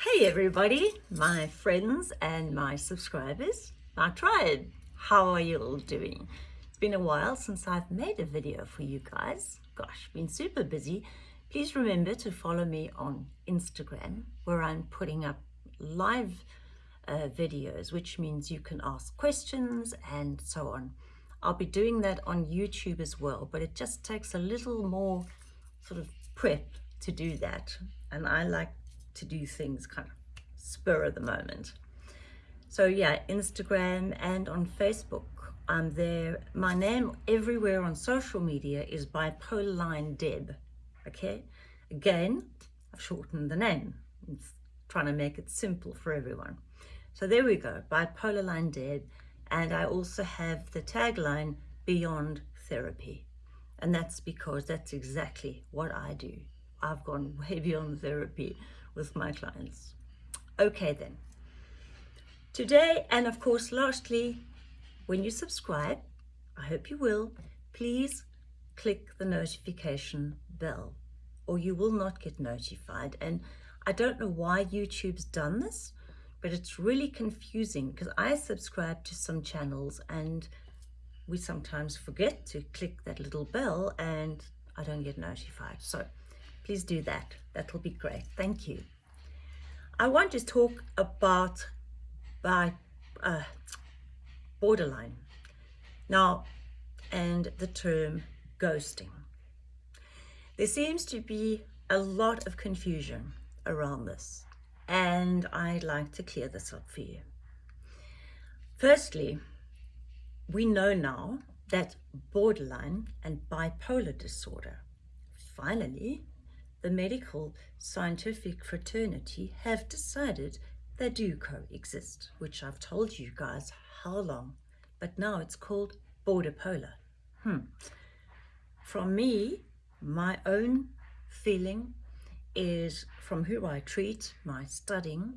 Hey everybody, my friends and my subscribers, my tribe. How are you all doing? It's been a while since I've made a video for you guys. Gosh, been super busy. Please remember to follow me on Instagram where I'm putting up live uh, videos, which means you can ask questions and so on. I'll be doing that on YouTube as well, but it just takes a little more sort of prep to do that. And I like to do things kind of spur of the moment. So yeah, Instagram and on Facebook, I'm there. My name everywhere on social media is Bipolar Line Deb, okay? Again, I've shortened the name. I'm trying to make it simple for everyone. So there we go, Bipolar Line Deb. And I also have the tagline, Beyond Therapy. And that's because that's exactly what I do. I've gone way beyond therapy with my clients. Okay then. Today, and of course, lastly, when you subscribe, I hope you will, please click the notification bell or you will not get notified. And I don't know why YouTube's done this, but it's really confusing because I subscribe to some channels and we sometimes forget to click that little bell and I don't get notified. So please do that. That will be great. Thank you. I want to talk about by uh, borderline now and the term ghosting. There seems to be a lot of confusion around this and I'd like to clear this up for you. Firstly, we know now that borderline and bipolar disorder finally the medical scientific fraternity have decided they do coexist, which I've told you guys how long, but now it's called border polar. Hmm. From me, my own feeling is from who I treat, my studying,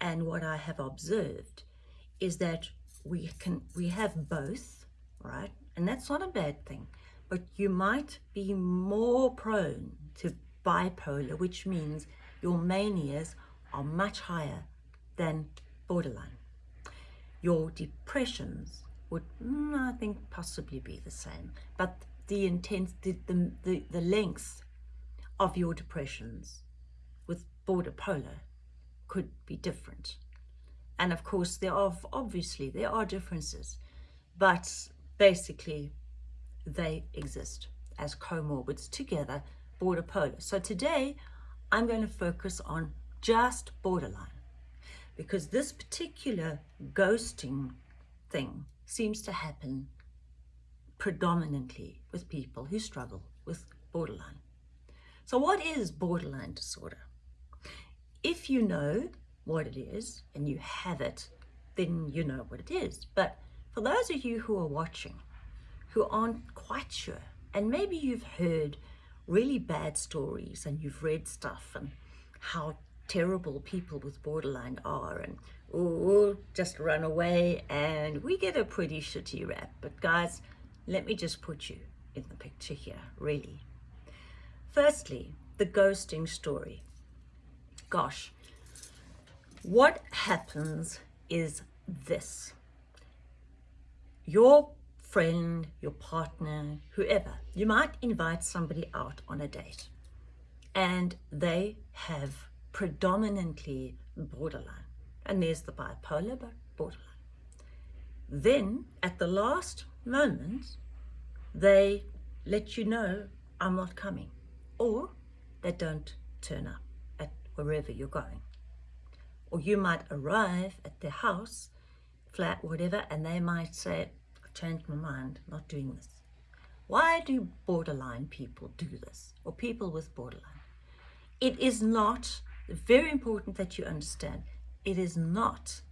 and what I have observed is that we can we have both, right? And that's not a bad thing, but you might be more prone to bipolar, which means your manias are much higher than borderline. Your depressions would, mm, I think, possibly be the same, but the intense, the, the, the, the length of your depressions with border polar could be different. And of course, there are, obviously, there are differences, but basically they exist as comorbids together border polar. So today I'm going to focus on just borderline because this particular ghosting thing seems to happen predominantly with people who struggle with borderline. So what is borderline disorder? If you know what it is and you have it, then you know what it is. But for those of you who are watching, who aren't quite sure, and maybe you've heard really bad stories and you've read stuff and how terrible people with borderline are and oh just run away and we get a pretty shitty rap. But guys let me just put you in the picture here really. Firstly the ghosting story. Gosh what happens is this. Your friend, your partner, whoever. You might invite somebody out on a date and they have predominantly borderline. And there's the bipolar, but borderline. Then at the last moment, they let you know, I'm not coming. Or they don't turn up at wherever you're going. Or you might arrive at their house, flat, whatever, and they might say, changed my mind, not doing this. Why do borderline people do this, or people with borderline? It is not, very important that you understand, it is not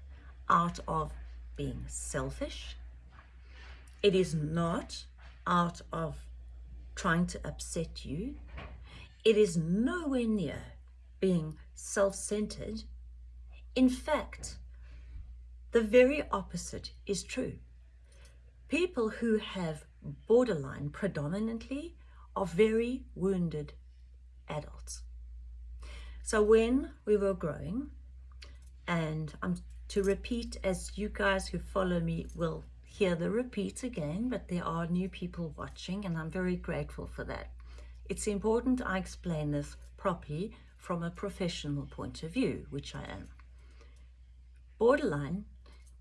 out of being selfish. It is not out of trying to upset you. It is nowhere near being self-centered. In fact, the very opposite is true. People who have borderline predominantly are very wounded adults. So when we were growing, and I'm to repeat as you guys who follow me will hear the repeats again, but there are new people watching and I'm very grateful for that. It's important I explain this properly from a professional point of view, which I am. Borderline,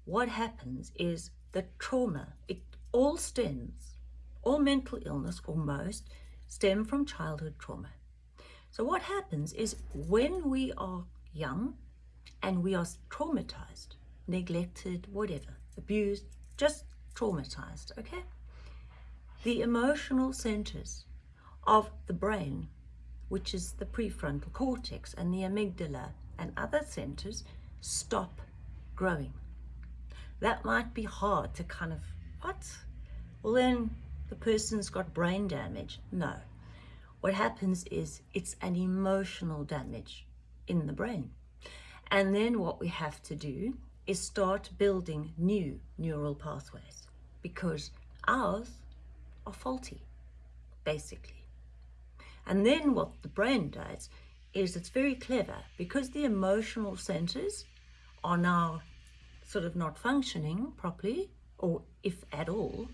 what happens is the trauma, it all stems, all mental illness or most, stem from childhood trauma. So what happens is when we are young and we are traumatized, neglected, whatever, abused, just traumatized, okay? The emotional centers of the brain, which is the prefrontal cortex and the amygdala and other centers, stop growing. That might be hard to kind of, what? Well, then the person's got brain damage. No. What happens is it's an emotional damage in the brain. And then what we have to do is start building new neural pathways because ours are faulty, basically. And then what the brain does is it's very clever because the emotional centers are now sort of not functioning properly, or if at all,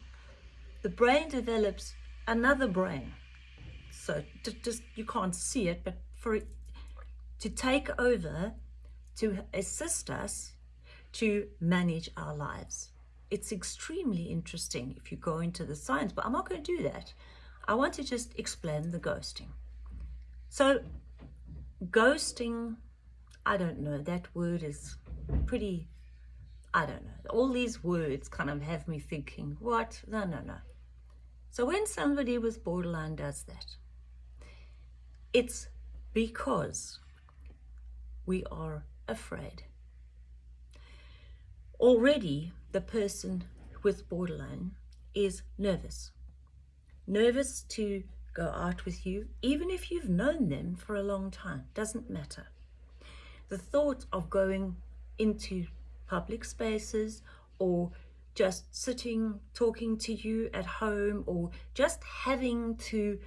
the brain develops another brain. So just you can't see it, but for it to take over, to assist us to manage our lives. It's extremely interesting if you go into the science, but I'm not going to do that. I want to just explain the ghosting. So ghosting, I don't know, that word is pretty, I don't know. All these words kind of have me thinking, what? No, no, no. So when somebody with borderline does that, it's because we are afraid. Already the person with borderline is nervous. Nervous to go out with you, even if you've known them for a long time, doesn't matter. The thought of going into public spaces or just sitting, talking to you at home or just having to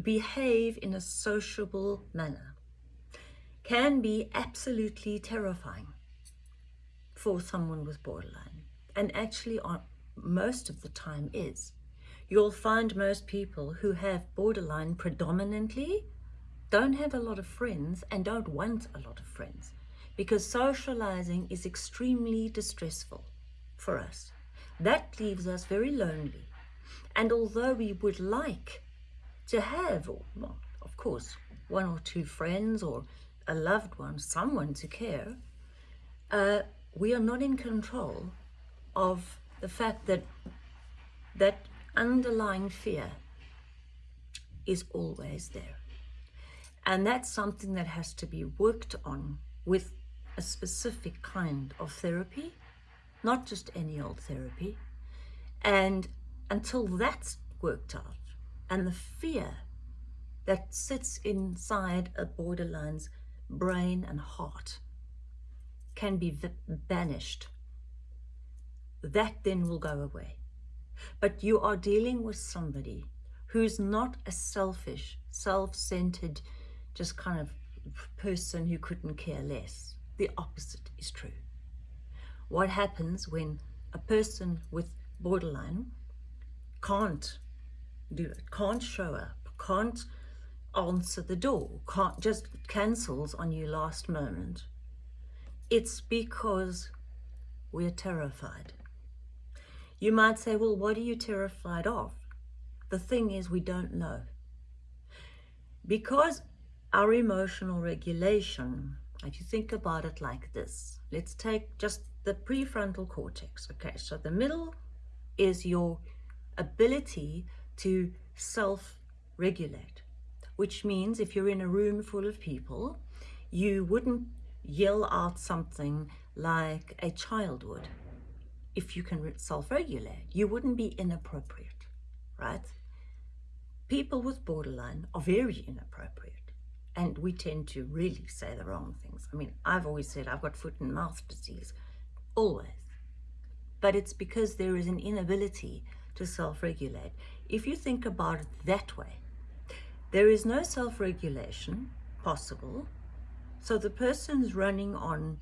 behave in a sociable manner can be absolutely terrifying for someone with borderline and actually on most of the time is. You'll find most people who have borderline predominantly don't have a lot of friends and don't want a lot of friends because socializing is extremely distressful for us. That leaves us very lonely. And although we would like to have, well, of course, one or two friends or a loved one, someone to care, uh, we are not in control of the fact that that underlying fear is always there. And that's something that has to be worked on with a specific kind of therapy, not just any old therapy. And until that's worked out, and the fear that sits inside a borderline's brain and heart can be banished. That then will go away. But you are dealing with somebody who's not a selfish, self-centered, just kind of person who couldn't care less. The opposite is true. What happens when a person with borderline can't do it, can't show up, can't answer the door, can't just cancels on you last moment. It's because we're terrified. You might say, well, what are you terrified of? The thing is, we don't know. Because our emotional regulation, if you think about it like this, let's take just the prefrontal cortex. Okay, so the middle is your ability to self-regulate which means if you're in a room full of people, you wouldn't yell out something like a child would. If you can self-regulate, you wouldn't be inappropriate, right? People with borderline are very inappropriate and we tend to really say the wrong things. I mean, I've always said I've got foot and mouth disease, always. But it's because there is an inability to self-regulate. If you think about it that way, there is no self-regulation, possible. So the person's running on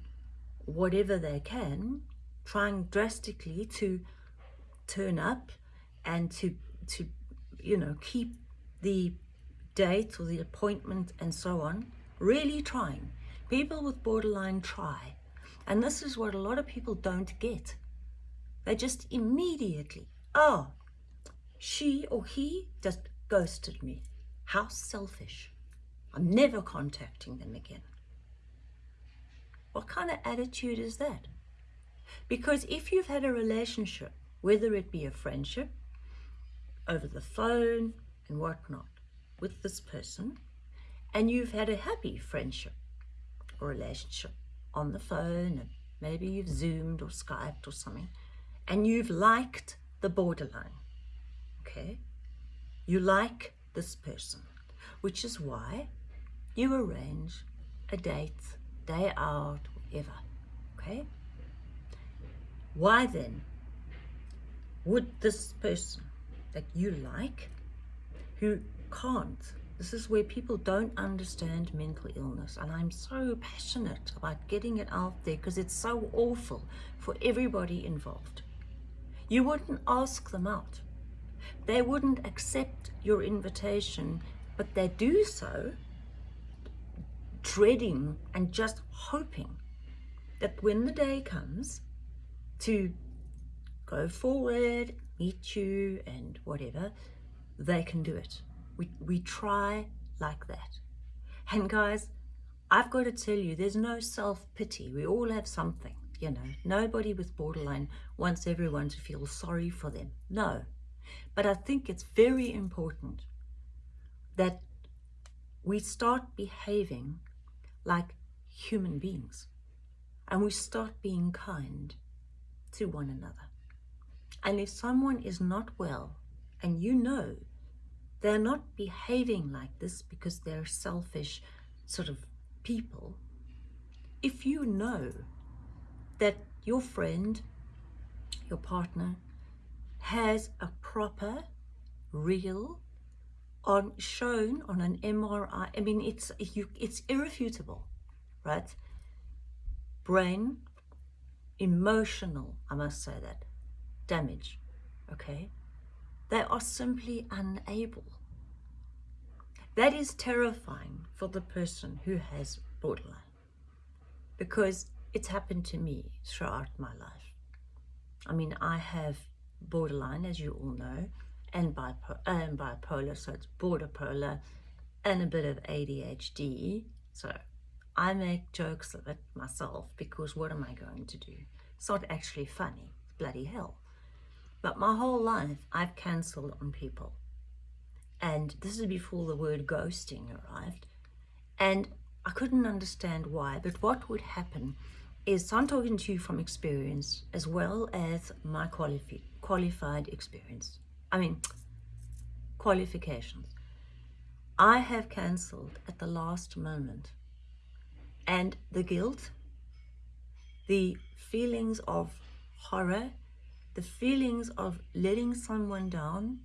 whatever they can, trying drastically to turn up and to, to you know, keep the date or the appointment and so on, really trying. People with borderline try. And this is what a lot of people don't get. They just immediately, oh, she or he just ghosted me. How selfish. I'm never contacting them again. What kind of attitude is that? Because if you've had a relationship, whether it be a friendship, over the phone and whatnot, with this person, and you've had a happy friendship or relationship on the phone, and maybe you've Zoomed or Skyped or something, and you've liked the borderline, okay? You like this person, which is why you arrange a date, day out, whatever, okay? Why then would this person that you like, who can't, this is where people don't understand mental illness and I'm so passionate about getting it out there because it's so awful for everybody involved. You wouldn't ask them out. They wouldn't accept your invitation, but they do so dreading and just hoping that when the day comes to go forward, meet you and whatever, they can do it. We, we try like that. And guys, I've got to tell you, there's no self-pity. We all have something, you know. Nobody with borderline wants everyone to feel sorry for them. No. But I think it's very important that we start behaving like human beings and we start being kind to one another. And if someone is not well and you know they're not behaving like this because they're selfish sort of people, if you know that your friend, your partner, has a proper, real, on shown on an MRI. I mean, it's you, it's irrefutable, right? Brain, emotional, I must say that, damage, okay? They are simply unable. That is terrifying for the person who has borderline because it's happened to me throughout my life. I mean, I have borderline, as you all know, and, and bipolar, so it's border polar, and a bit of ADHD. So I make jokes of it myself because what am I going to do? It's not actually funny, bloody hell. But my whole life, I've cancelled on people. And this is before the word ghosting arrived. And I couldn't understand why, but what would happen is I'm talking to you from experience as well as my qualifi qualified experience. I mean, qualifications. I have cancelled at the last moment. And the guilt, the feelings of horror, the feelings of letting someone down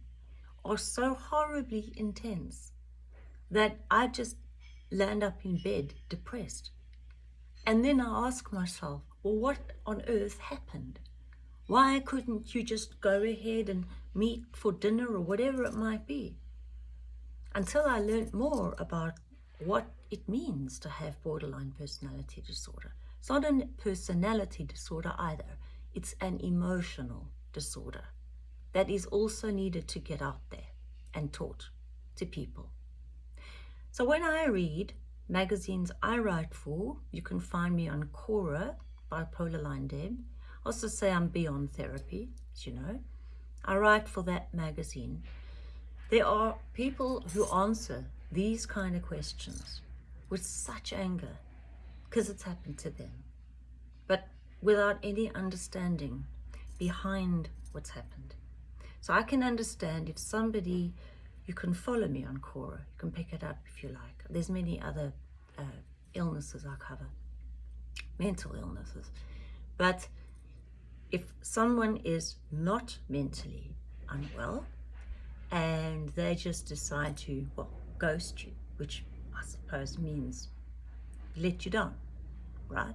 are so horribly intense that I just land up in bed depressed. And then I ask myself, well, what on earth happened? Why couldn't you just go ahead and meet for dinner or whatever it might be? Until I learned more about what it means to have borderline personality disorder. It's not a personality disorder either. It's an emotional disorder that is also needed to get out there and taught to people. So when I read magazines I write for, you can find me on Quora, Bipolar Line Deb, also say I'm beyond therapy, as you know. I write for that magazine. There are people who answer these kind of questions with such anger because it's happened to them, without any understanding behind what's happened. So I can understand if somebody, you can follow me on Quora, you can pick it up if you like. There's many other uh, illnesses I cover, mental illnesses. But if someone is not mentally unwell and they just decide to, well, ghost you, which I suppose means let you down, right?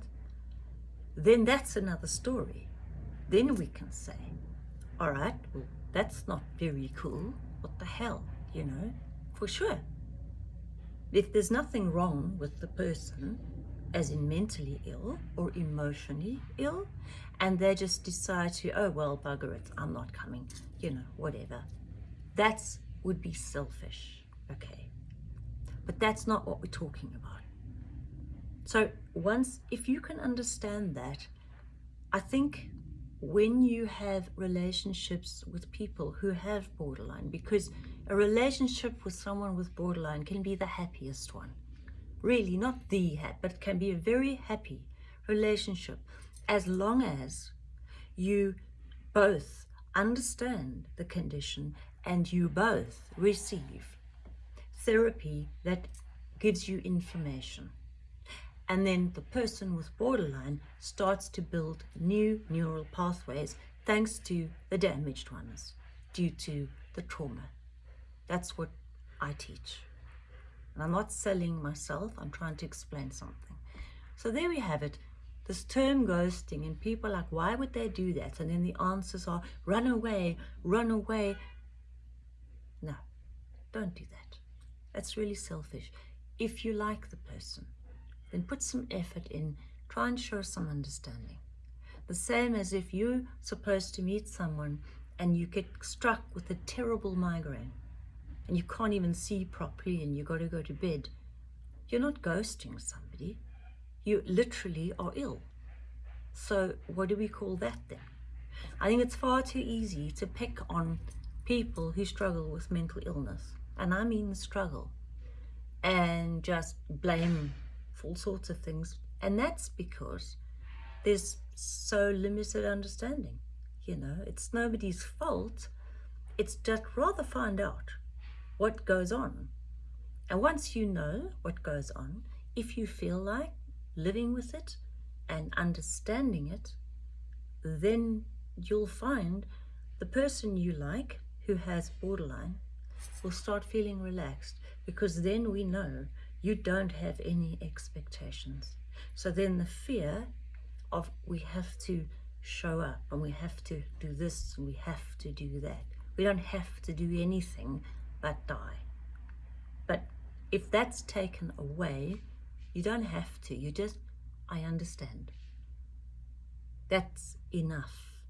Then that's another story. Then we can say, all right, well, that's not very cool. What the hell, you know, for sure. If there's nothing wrong with the person, as in mentally ill or emotionally ill, and they just decide to, oh, well, bugger it, I'm not coming, you know, whatever. That's would be selfish, okay? But that's not what we're talking about. So once, if you can understand that, I think when you have relationships with people who have borderline, because a relationship with someone with borderline can be the happiest one. Really, not the happy, but it can be a very happy relationship as long as you both understand the condition and you both receive therapy that gives you information. And then the person with borderline starts to build new neural pathways thanks to the damaged ones due to the trauma. That's what I teach. And I'm not selling myself, I'm trying to explain something. So there we have it. This term ghosting, and people are like, why would they do that? And then the answers are, run away, run away. No, don't do that. That's really selfish. If you like the person, then put some effort in, try and show some understanding. The same as if you're supposed to meet someone and you get struck with a terrible migraine and you can't even see properly and you've got to go to bed. You're not ghosting somebody. You literally are ill. So what do we call that then? I think it's far too easy to pick on people who struggle with mental illness. And I mean struggle. And just blame all sorts of things. And that's because there's so limited understanding. You know, it's nobody's fault. It's just rather find out what goes on. And once you know what goes on, if you feel like living with it and understanding it, then you'll find the person you like who has borderline will start feeling relaxed because then we know you don't have any expectations. So then the fear of we have to show up and we have to do this and we have to do that. We don't have to do anything but die. But if that's taken away, you don't have to. You just, I understand. That's enough.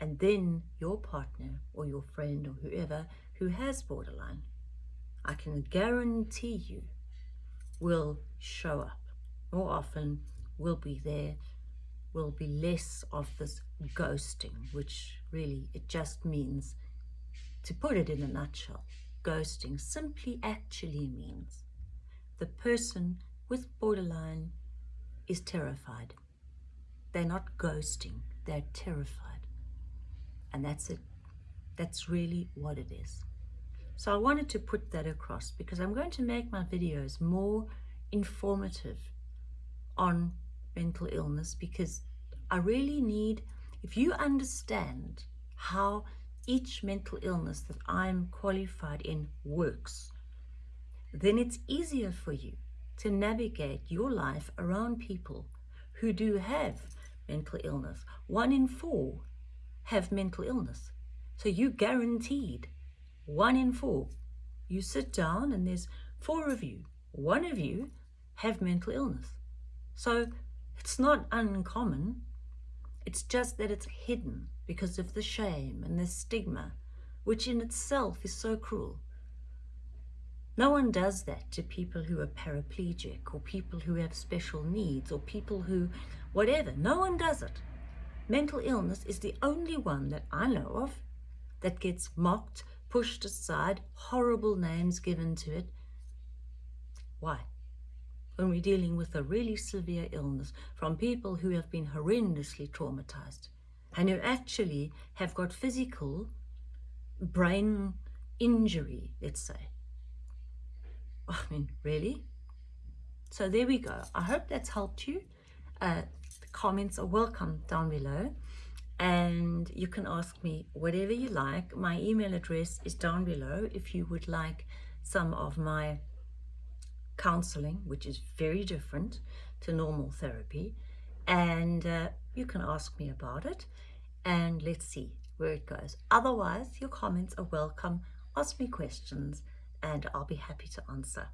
And then your partner or your friend or whoever who has borderline, I can guarantee you will show up. More often will be there, will be less of this ghosting, which really it just means, to put it in a nutshell, ghosting simply actually means the person with borderline is terrified. They're not ghosting, they're terrified. And that's it. That's really what it is. So I wanted to put that across because I'm going to make my videos more informative on mental illness because I really need, if you understand how each mental illness that I'm qualified in works, then it's easier for you to navigate your life around people who do have mental illness. One in four have mental illness. So you guaranteed one in four. You sit down and there's four of you. One of you have mental illness. So it's not uncommon. It's just that it's hidden because of the shame and the stigma, which in itself is so cruel. No one does that to people who are paraplegic or people who have special needs or people who, whatever. No one does it. Mental illness is the only one that I know of that gets mocked, pushed aside, horrible names given to it. Why? When we're dealing with a really severe illness from people who have been horrendously traumatized and who actually have got physical brain injury, let's say. I mean, really? So there we go. I hope that's helped you. Uh, comments are welcome down below and you can ask me whatever you like. My email address is down below if you would like some of my counseling, which is very different to normal therapy. And uh, you can ask me about it and let's see where it goes. Otherwise, your comments are welcome. Ask me questions and I'll be happy to answer.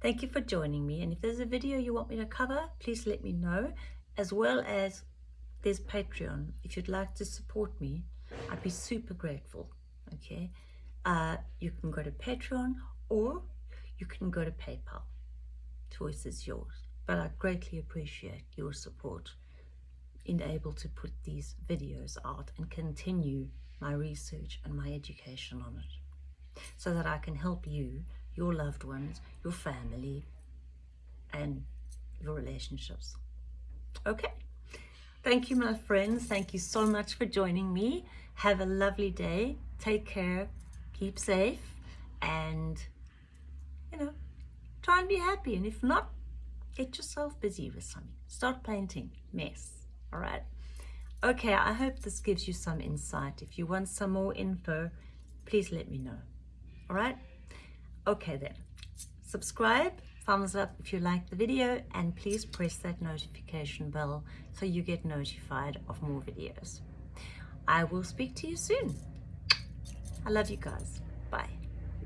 Thank you for joining me. And if there's a video you want me to cover, please let me know. As well as there's Patreon. If you'd like to support me, I'd be super grateful. Okay. Uh, you can go to Patreon or you can go to PayPal. Choice is yours. But I greatly appreciate your support in able to put these videos out and continue my research and my education on it so that I can help you, your loved ones, your family, and your relationships. Okay. Thank you, my friends. Thank you so much for joining me. Have a lovely day. Take care. Keep safe. And, you know, try and be happy. And if not, get yourself busy with something. Start painting. Mess. All right. Okay, I hope this gives you some insight. If you want some more info, please let me know. All right. Okay then. Subscribe, thumbs up if you like the video, and please press that notification bell so you get notified of more videos. I will speak to you soon. I love you guys.